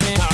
Yeah.